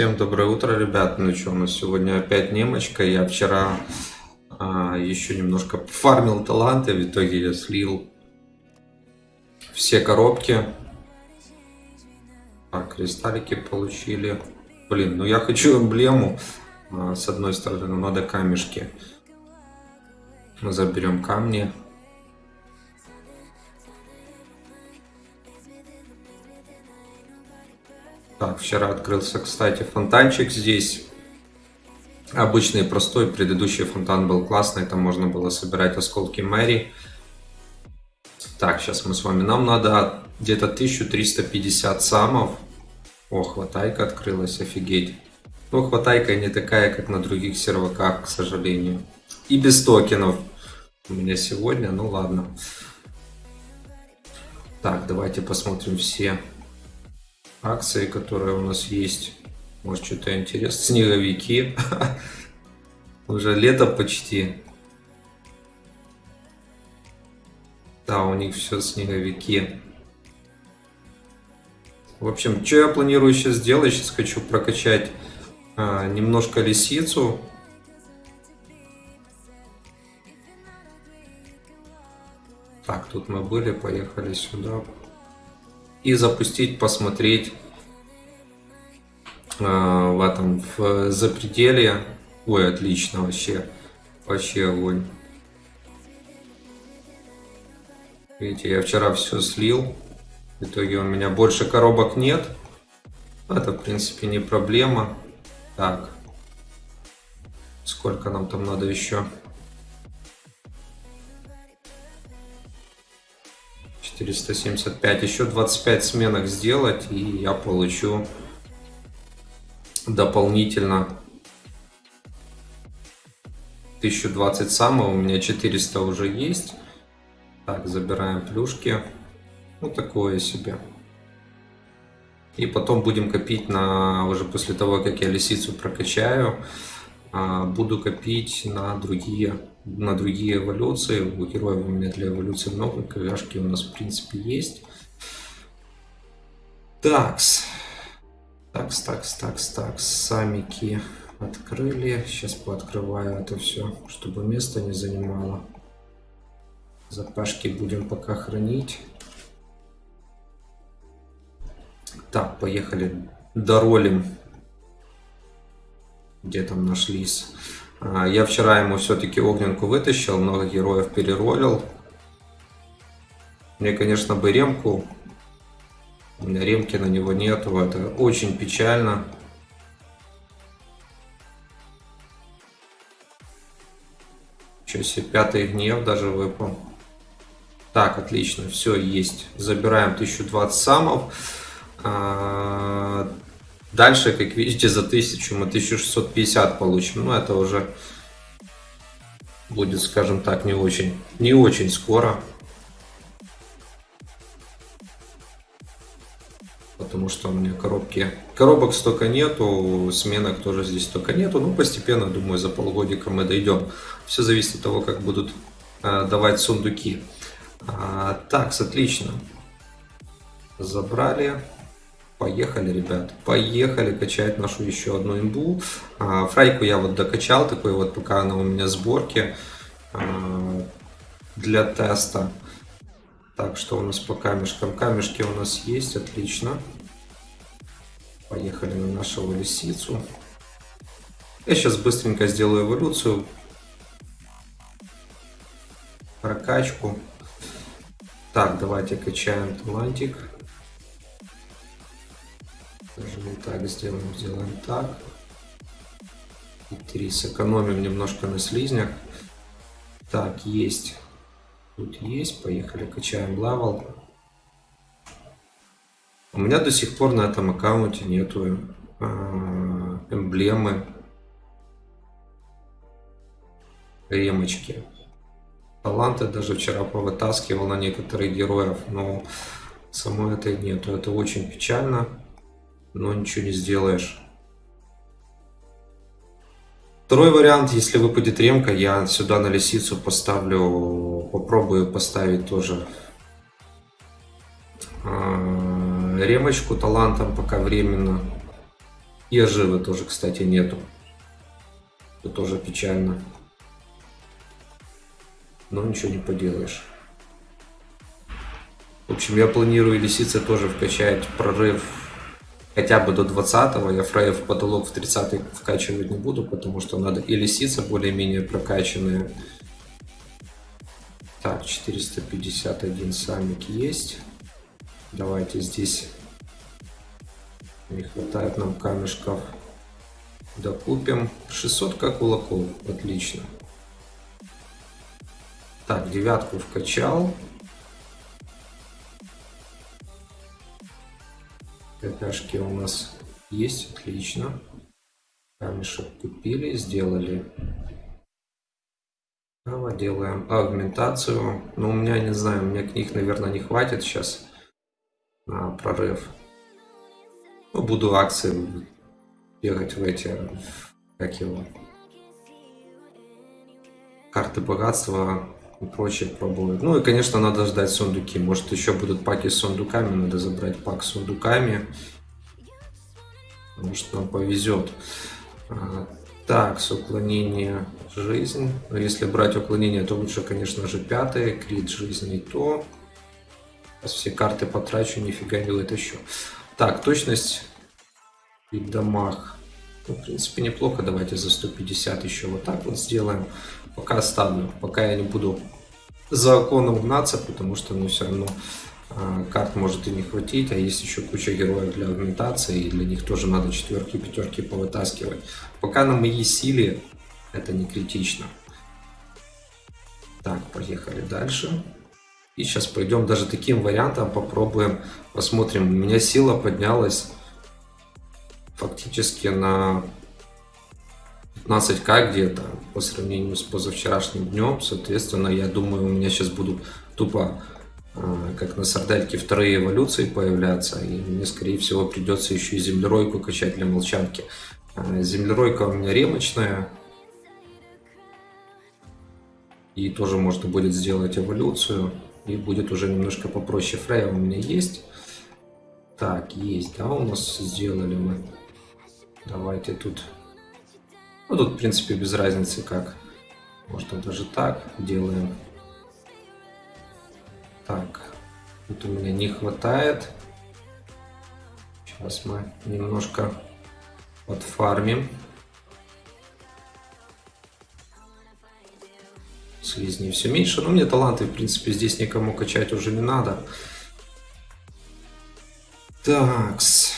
Всем доброе утро, ребят. Ну что, у нас сегодня опять немочка. Я вчера а, еще немножко фармил таланты, в итоге я слил все коробки. Так, кристаллики получили. Блин, ну я хочу эмблему. А, с одной стороны, но надо камешки. Мы заберем камни. Так, вчера открылся, кстати, фонтанчик здесь. Обычный, простой. Предыдущий фонтан был классный. Там можно было собирать осколки Мэри. Так, сейчас мы с вами. Нам надо где-то 1350 самов. О, хватайка открылась, офигеть. Ну, хватайка не такая, как на других серваках, к сожалению. И без токенов у меня сегодня, ну ладно. Так, давайте посмотрим все акции, которые у нас есть. Может, что-то интересное. Снеговики. Уже лето почти. Да, у них все снеговики. В общем, что я планирую сейчас сделать? Сейчас хочу прокачать а, немножко лисицу. Так, тут мы были, поехали сюда и запустить, посмотреть э, в этом в запределье. Ой, отлично вообще. Вообще огонь. Видите, я вчера все слил. В итоге у меня больше коробок нет. Это, в принципе, не проблема. Так. Сколько нам там надо еще? 475. Еще 25 сменок сделать, и я получу дополнительно 1020 самого. У меня 400 уже есть. Так, забираем плюшки. Ну, такое себе. И потом будем копить на уже после того, как я лисицу прокачаю, а, буду копить на другие на другие эволюции. У героев у меня для эволюции много, КВшки у нас в принципе есть. Такс. Такс, такс, такс, такс. Самики открыли. Сейчас пооткрываю это все, чтобы место не занимало. Запашки будем пока хранить. Так, поехали. Доролим. Где там нашлись? А, я вчера ему все-таки огненку вытащил, много героев переролил. Мне, конечно, бы ремку. У меня ремки на него нету, это очень печально. Что себе, пятый гнев даже выпал. Так, отлично, все есть. Забираем 1020 самов. Дальше, как видите, за 1000 мы 1650 получим. Но это уже будет, скажем так, не очень, не очень скоро. Потому что у меня коробки, коробок столько нету, сменок тоже здесь столько нету. Ну, постепенно, думаю, за полгодика мы дойдем. Все зависит от того, как будут э, давать сундуки. А, так, отлично. Забрали. Поехали, ребят, поехали качать нашу еще одну имбу. А, фрайку я вот докачал, такой вот пока она у меня сборки а, для теста. Так, что у нас по камешкам? Камешки у нас есть, отлично. Поехали на нашу лисицу. Я сейчас быстренько сделаю эволюцию. Прокачку. Так, давайте качаем талантик. Так сделаем, сделаем так. И 3. Сэкономим немножко на слизнях. Так, есть. Тут есть. Поехали, качаем левел. У меня до сих пор на этом аккаунте нету э, эмблемы ремочки. Таланты даже вчера повытаскивал на некоторых героев, но самой этой нету. Это очень печально но ничего не сделаешь. Второй вариант, если выпадет ремка, я сюда на лисицу поставлю, попробую поставить тоже э, ремочку талантом пока временно. И оживы тоже, кстати, нету. Это тоже печально. Но ничего не поделаешь. В общем, я планирую лисицы тоже вкачать прорыв хотя бы до 20 -го. Я фрейв потолок в 30 вкачивать не буду, потому что надо и лисицы более-менее прокачанные. Так, 451 самик есть. Давайте здесь не хватает нам камешков. Докупим. 600 как кулаков. Отлично. Так, девятку вкачал. КПшки у нас есть, отлично. Камешек купили, сделали. Давай делаем агментацию. Но у меня, не знаю, у меня книг, наверное, не хватит сейчас на прорыв. Ну, буду акции бегать в эти, как его, карты богатства и прочее пробовать. Ну и, конечно, надо ждать сундуки. Может, еще будут паки с сундуками. Надо забрать пак с сундуками. Может, нам повезет. А, так, с уклонения жизнь. Но если брать уклонение, то лучше, конечно же, пятое. Крит жизни то. Сейчас все карты потрачу, нифига не вытащу. Так, точность и дамаг. Ну, в принципе, неплохо. Давайте за 150 еще вот так вот сделаем. Пока оставлю. Пока я не буду за оконом гнаться, потому что, ну, все равно э, карт может и не хватить. А есть еще куча героев для агментации, и для них тоже надо четверки, пятерки повытаскивать. Пока на моей силе это не критично. Так, поехали дальше. И сейчас пойдем даже таким вариантом попробуем, посмотрим. У меня сила поднялась фактически на 15к где-то по сравнению с позавчерашним днем. Соответственно, я думаю, у меня сейчас будут тупо а, как на сардельке вторые эволюции появляться, и мне, скорее всего, придется еще и землеройку качать для молчанки. А, землеройка у меня ремочная, и тоже можно будет сделать эволюцию, и будет уже немножко попроще. Фрея у меня есть. Так, есть, да, у нас сделали мы. Давайте тут... Ну, тут, в принципе, без разницы как. Можно даже так делаем. Так, тут у меня не хватает. Сейчас мы немножко подфармим. Слизней все меньше. Но мне таланты, в принципе, здесь никому качать уже не надо. Такс.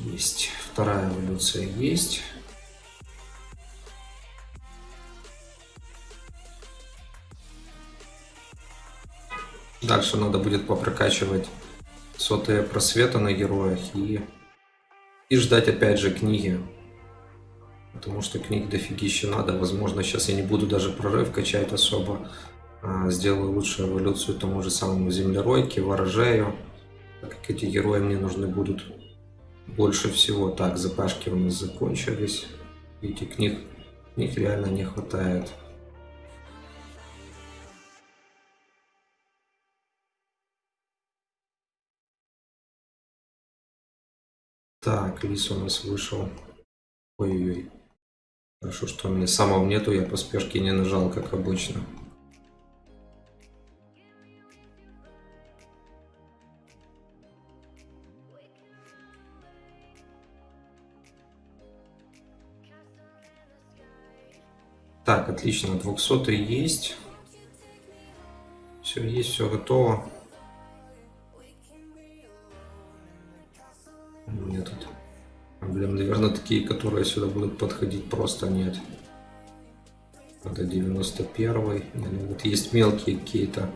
Есть. Вторая эволюция есть. Дальше надо будет попрокачивать сотые просвета на героях и, и ждать опять же книги. Потому что книг дофигища надо. Возможно, сейчас я не буду даже прорыв качать особо. А, сделаю лучшую эволюцию тому же самому землеройке, ворожею. Так как эти герои мне нужны будут больше всего. Так, запашки у нас закончились. Видите, книг, книг реально не хватает. Так, лис у нас вышел. Ой-ой-ой. Хорошо, что у меня самого нету, я по спешке не нажал, как обычно. Так, отлично, 200 есть. Все есть, все готово. Такие, которые сюда будут подходить, просто нет. Это 91 -й. Ну, вот есть мелкие какие-то.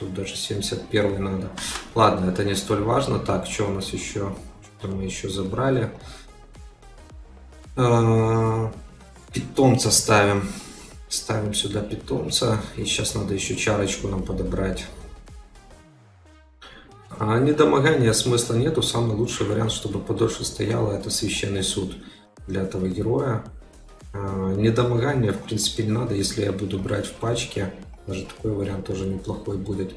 Тут даже 71 надо. Ладно, это не столь важно. Так, что у нас еще? Что мы еще забрали? А, питомца ставим. Ставим сюда питомца. И сейчас надо еще чарочку нам подобрать. А недомогания смысла нету. Самый лучший вариант, чтобы подольше стояло, это священный суд для этого героя. А, недомогания, в принципе, не надо, если я буду брать в пачке. Даже такой вариант тоже неплохой будет.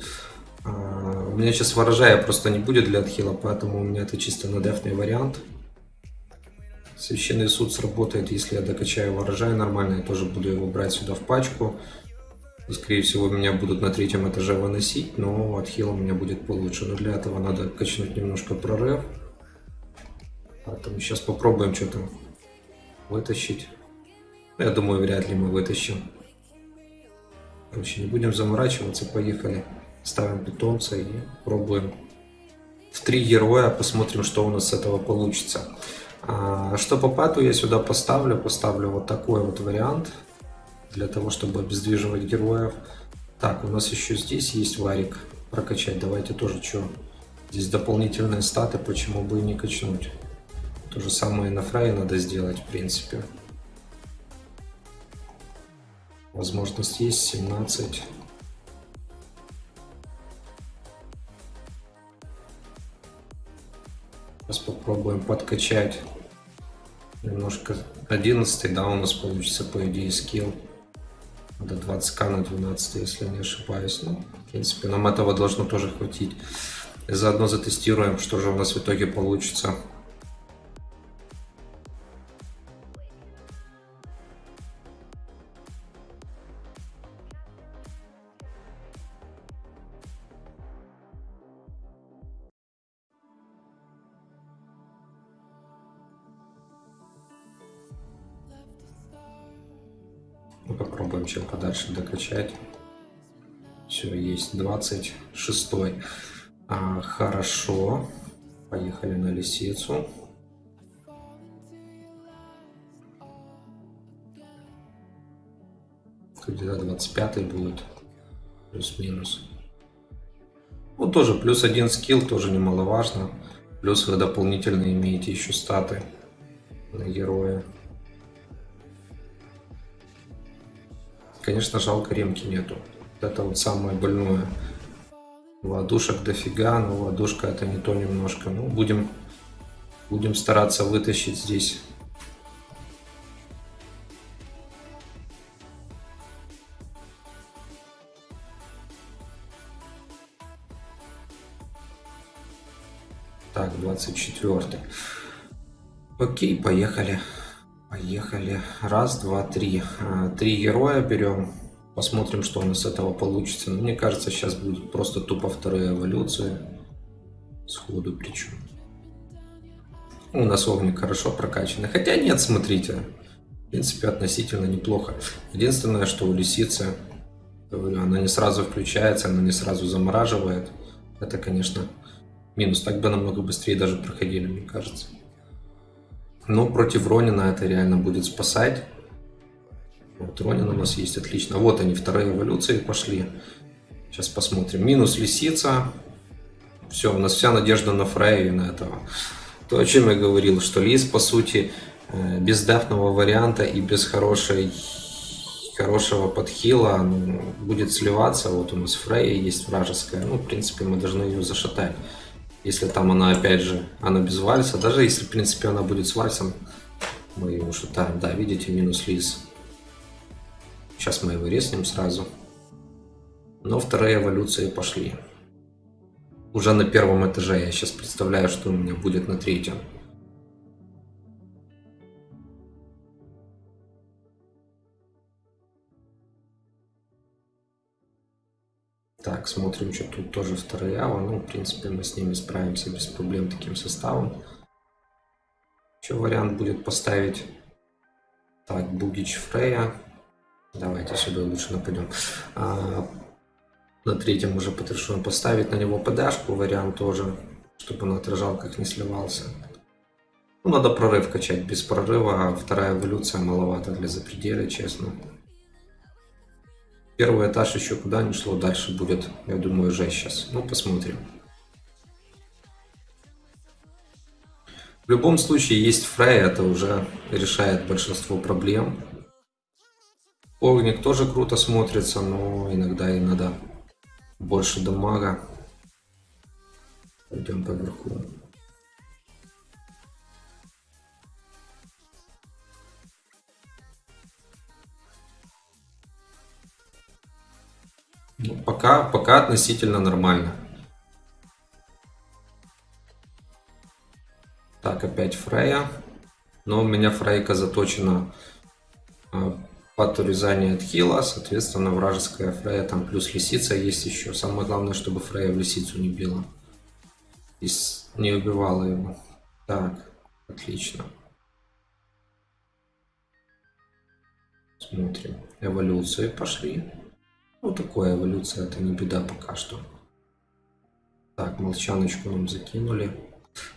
А, у меня сейчас ворожая просто не будет для отхила, поэтому у меня это чисто на дефный вариант. Священный суд сработает, если я докачаю урожай нормально, я тоже буду его брать сюда в пачку. Скорее всего, меня будут на третьем этаже выносить, но отхил у меня будет получше. Но для этого надо качнуть немножко прорыв. Поэтому сейчас попробуем что-то вытащить. Я думаю, вряд ли мы вытащим. Короче, не будем заморачиваться, поехали. Ставим питомца и пробуем. В три героя посмотрим, что у нас с этого получится. А, что по пату я сюда поставлю? Поставлю вот такой вот вариант. Для того, чтобы обездвиживать героев. Так, у нас еще здесь есть варик прокачать. Давайте тоже что. Здесь дополнительные статы, почему бы и не качнуть. То же самое и на фрае надо сделать, в принципе. Возможность есть 17. Сейчас попробуем подкачать немножко 11, да, у нас получится по идее скилл. До 20к на 12, если не ошибаюсь. Ну, в принципе, нам этого должно тоже хватить. И заодно затестируем, что же у нас в итоге получится. 226. А, хорошо. Поехали на лисицу. Где-то 25 будет. Плюс-минус. Ну, тоже плюс один скилл, тоже немаловажно. Плюс вы дополнительно имеете еще статы на героя. Конечно, жалко ремки нету. Это вот самое больное. Ладушек дофига, но ладушка это не то немножко. Ну, будем, будем стараться вытащить здесь. Так, 24. Окей, поехали. Поехали. Раз, два, три. А, три героя берем. Посмотрим, что у нас с этого получится. мне кажется, сейчас будет просто тупо вторая эволюция. Сходу причем. У нас огник хорошо прокачанный. Хотя нет, смотрите. В принципе, относительно неплохо. Единственное, что у лисицы, говорю, она не сразу включается, она не сразу замораживает. Это, конечно, минус. Так бы намного быстрее даже проходили, мне кажется. Но против Ронина это реально будет спасать. Вот Ронин у нас есть, отлично. Вот они, вторые эволюции пошли. Сейчас посмотрим. Минус лисица. Все, у нас вся надежда на Фрея и на этого. То, о чем я говорил, что лис, по сути, э, без дефного варианта и без хорошей, хорошего подхила ну, будет сливаться. Вот у нас Фрея есть вражеская. Ну, в принципе, мы должны ее зашатать. Если там она, опять же, она без вальса, даже если, в принципе, она будет с вальсом, мы его шутаем. Да, видите, минус лис. Сейчас мы его резнем сразу. Но вторые эволюции пошли. Уже на первом этаже. Я сейчас представляю, что у меня будет на третьем. Так, смотрим, что тут тоже вторая Ава. Ну, в принципе, мы с ними справимся без проблем таким составом. Еще вариант будет поставить так, Бугич Фрея. Давайте сюда лучше нападем. А, на третьем уже подрешен поставить на него ПДшку. Вариант тоже, чтобы он отражал, как не сливался. Ну, надо прорыв качать. Без прорыва а вторая эволюция маловато для запределя, честно. Первый этаж еще куда не шло, дальше будет, я думаю, уже сейчас. Ну, посмотрим. В любом случае, есть Фрей, это уже решает большинство проблем. Огник тоже круто смотрится, но иногда и надо больше дамага. Пойдем поверху. Ну, пока, пока относительно нормально. Так, опять Фрея. Но у меня фрейка заточена а, под урезание отхила, соответственно, вражеская фрея, там плюс лисица есть еще. Самое главное, чтобы фрея в лисицу не била. И не убивала его. Так, отлично. Смотрим. Эволюции пошли. Ну, такое эволюция, это не беда пока что. Так, молчаночку нам закинули.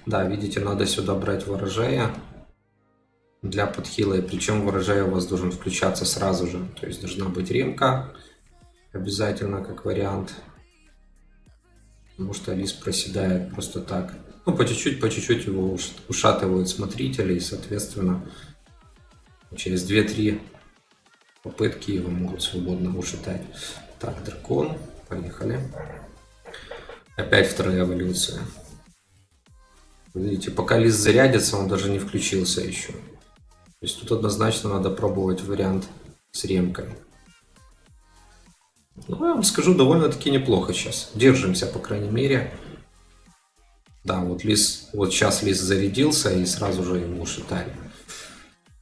Да, видите, надо сюда брать ворожея для подхила. И причем ворожея у вас должен включаться сразу же. То есть должна быть ремка обязательно как вариант. Потому что лис проседает просто так. Ну, по чуть-чуть, по чуть-чуть его ушатывают смотрители. И, соответственно, через 2-3 попытки его могут свободно ушатать. Так, дракон. Поехали. Опять вторая эволюция. Видите, пока лист зарядится, он даже не включился еще. То есть тут однозначно надо пробовать вариант с ремкой. Ну, я вам скажу, довольно-таки неплохо сейчас. Держимся, по крайней мере. Да, вот лис, вот сейчас лис зарядился и сразу же ему ушатали.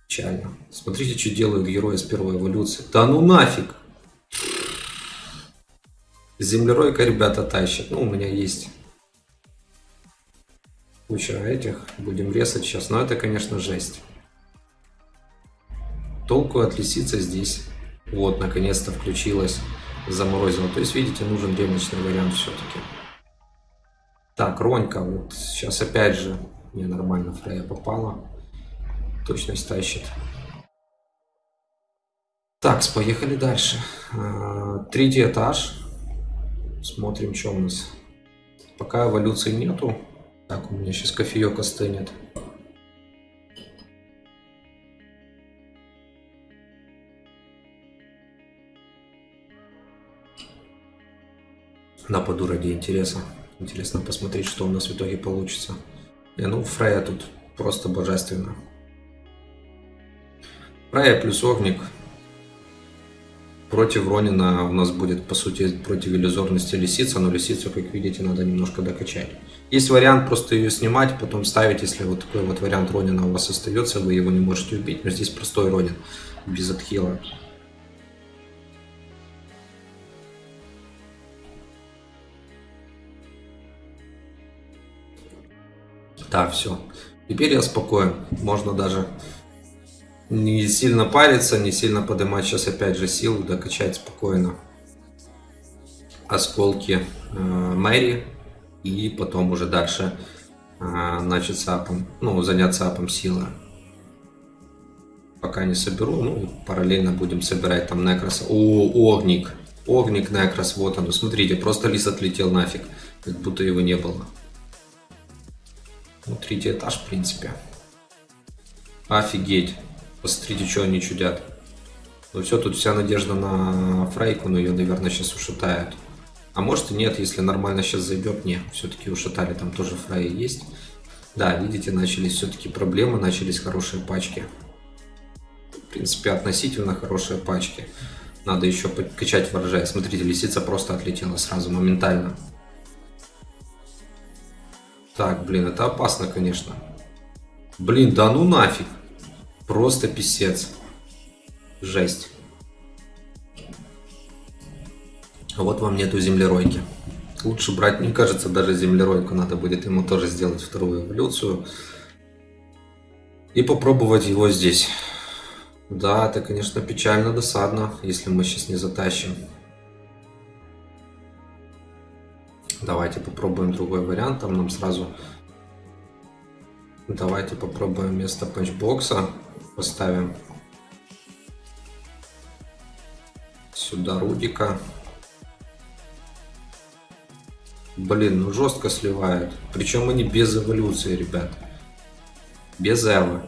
Печально. Смотрите, что делают герои с первой эволюции. Да ну нафиг! Землеройка ребята тащат. Ну, у меня есть куча этих. Будем резать сейчас. Но это, конечно, жесть толку от лисицы здесь. Вот, наконец-то включилась, заморозила. То есть, видите, нужен ремочный вариант все-таки. Так, Ронька, вот сейчас опять же, мне нормально Фрея попала. Точность тащит. Так, поехали дальше. А, третий этаж. Смотрим, что у нас. Пока эволюции нету. Так, у меня сейчас кофеек остынет. Нападу ради интереса. Интересно посмотреть, что у нас в итоге получится. Не, ну, Фрея тут просто божественно. Фрея плюс Огник. Против Ронина у нас будет, по сути, против иллюзорности лисица, но лисицу, как видите, надо немножко докачать. Есть вариант просто ее снимать, потом ставить, если вот такой вот вариант Ронина у вас остается, вы его не можете убить, но здесь простой Ронин, без отхила. Да, все. Теперь я спокоен. Можно даже не сильно париться, не сильно поднимать сейчас опять же силу, докачать спокойно осколки э, Мэри и потом уже дальше э, начать сапом, ну, заняться апом силы. Пока не соберу, ну, параллельно будем собирать там Некроса. О, Огник. Огник Некрос, вот он. Смотрите, просто лис отлетел нафиг, как будто его не было. Ну, третий этаж, в принципе. Офигеть. Посмотрите, что они чудят. Ну все, тут вся надежда на Фрейку, но ее, наверное, сейчас ушатают. А может и нет, если нормально сейчас зайдет. Не, все-таки ушатали, там тоже Фрей есть. Да, видите, начались все-таки проблемы, начались хорошие пачки. В принципе, относительно хорошие пачки. Надо еще подкачать ворожай. Смотрите, лисица просто отлетела сразу, моментально. Так, блин, это опасно, конечно. Блин, да ну нафиг. Просто писец. Жесть. А вот вам нету землеройки. Лучше брать, мне кажется, даже землеройку надо будет ему тоже сделать вторую эволюцию. И попробовать его здесь. Да, это, конечно, печально, досадно, если мы сейчас не затащим. Давайте попробуем другой вариант. Там нам сразу... Давайте попробуем вместо панчбокса. Поставим сюда Рудика. Блин, ну жестко сливают. Причем они без эволюции, ребят. Без эвы.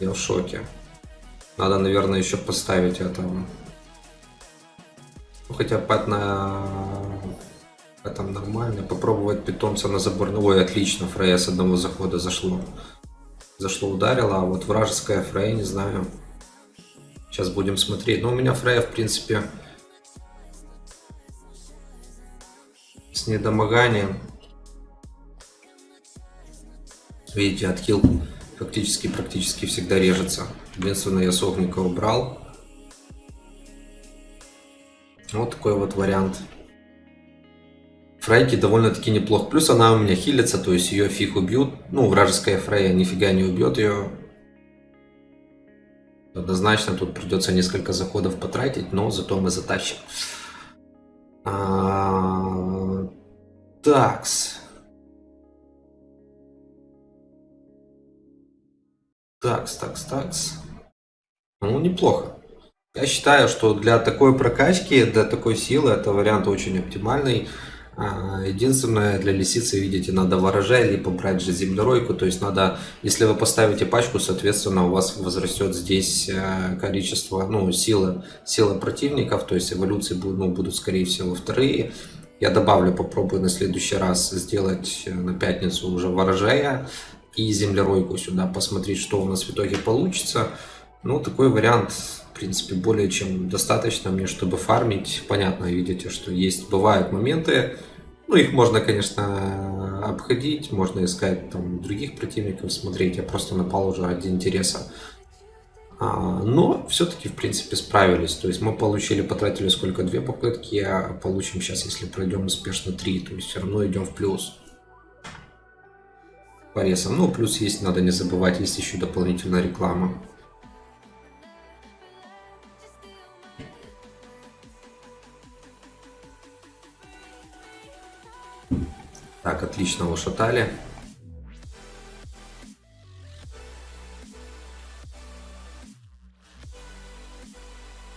Я в шоке. Надо, наверное, еще поставить этого. Ну, хотя пат на там нормально. Попробовать питомца на забор. Ну, ой, отлично, Фрея с одного захода зашло. Зашло, ударило, а вот вражеская Фрея, не знаю. Сейчас будем смотреть. Но у меня Фрея, в принципе, с недомоганием. Видите, отхил Фактически, практически всегда режется. Единственное, я согника убрал. Вот такой вот вариант. Фрейки довольно-таки неплохо. Плюс она у меня хилится, то есть ее фиг убьют. Ну, вражеская Фрейя нифига не убьет ее. Однозначно тут придется несколько заходов потратить, но зато мы затащим. А... Такс. Такс, такс, такс. Ну, неплохо. Я считаю, что для такой прокачки, для такой силы, это вариант очень оптимальный. А, единственное, для лисицы, видите, надо ворожай, либо брать же землеройку. То есть надо, если вы поставите пачку, соответственно, у вас возрастет здесь э, количество, ну, силы, сила противников. То есть эволюции будут, ну, будут, скорее всего, вторые. Я добавлю, попробую на следующий раз сделать э, на пятницу уже ворожая и землеройку сюда, посмотреть, что у нас в итоге получится. Ну, такой вариант в принципе, более чем достаточно мне, чтобы фармить. Понятно, видите, что есть, бывают моменты, ну, их можно, конечно, обходить, можно искать там других противников, смотреть, я просто напал уже ради интереса. А, но все-таки, в принципе, справились. То есть мы получили, потратили сколько? Две попытки, а получим сейчас, если пройдем успешно, три. То есть все равно идем в плюс. По ресам. Ну, плюс есть, надо не забывать, есть еще дополнительная реклама. Так, отлично ушатали.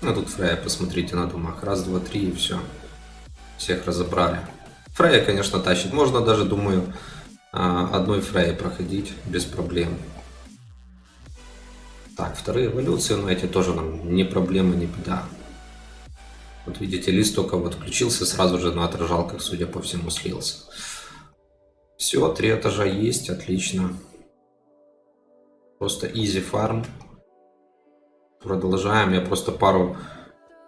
Ну, тут Фрея, посмотрите на думах. Раз, два, три и все. Всех разобрали. Фрея, конечно, тащит. Можно даже, думаю, а, одной Фреей проходить без проблем. Так, вторые эволюции, но эти тоже нам не проблема, не беда. Вот видите, лист только вот включился, сразу же на отражалках, судя по всему, слился. Все, три этажа есть, отлично. Просто easy farm. Продолжаем. Я просто пару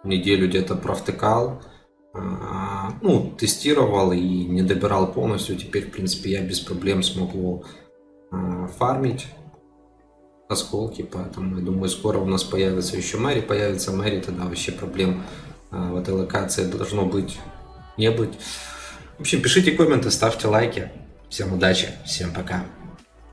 неделю где-то провтыкал. А, ну, тестировал и не добирал полностью. Теперь, в принципе, я без проблем смогу а, фармить осколки. Поэтому, я думаю, скоро у нас появится еще Мэри. Появится Мэри, тогда вообще проблем а, в этой локации должно быть, не быть. В общем, пишите комменты, ставьте лайки. Всем удачи, всем пока.